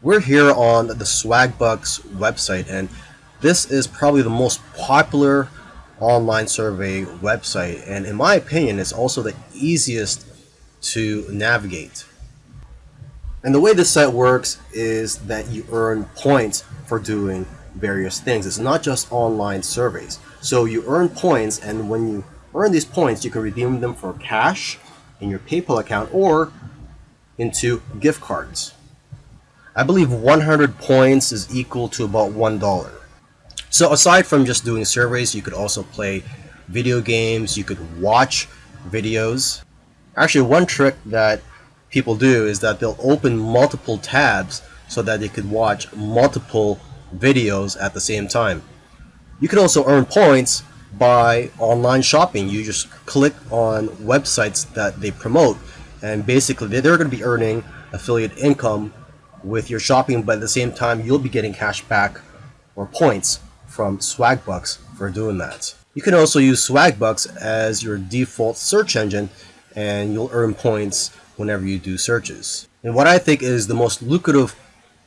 We're here on the Swagbucks website and this is probably the most popular online survey website and in my opinion it's also the easiest to navigate. And the way this site works is that you earn points for doing various things. It's not just online surveys. So you earn points and when you earn these points you can redeem them for cash in your PayPal account or into gift cards. I believe 100 points is equal to about $1. So aside from just doing surveys, you could also play video games, you could watch videos. Actually, one trick that people do is that they'll open multiple tabs so that they could watch multiple videos at the same time. You can also earn points by online shopping. You just click on websites that they promote and basically they're going to be earning affiliate income with your shopping, but at the same time, you'll be getting cash back or points from Swagbucks for doing that. You can also use Swagbucks as your default search engine and you'll earn points whenever you do searches. And what I think is the most lucrative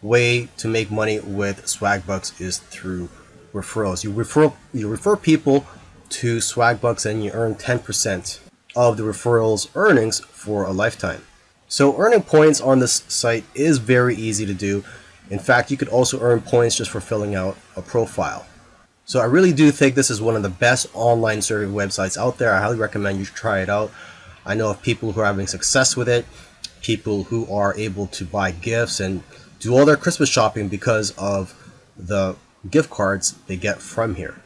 way to make money with Swagbucks is through referrals. You refer you refer people to Swagbucks and you earn 10% of the referrals earnings for a lifetime. So earning points on this site is very easy to do. In fact, you could also earn points just for filling out a profile. So I really do think this is one of the best online survey websites out there. I highly recommend you try it out. I know of people who are having success with it, people who are able to buy gifts and do all their Christmas shopping because of the gift cards they get from here.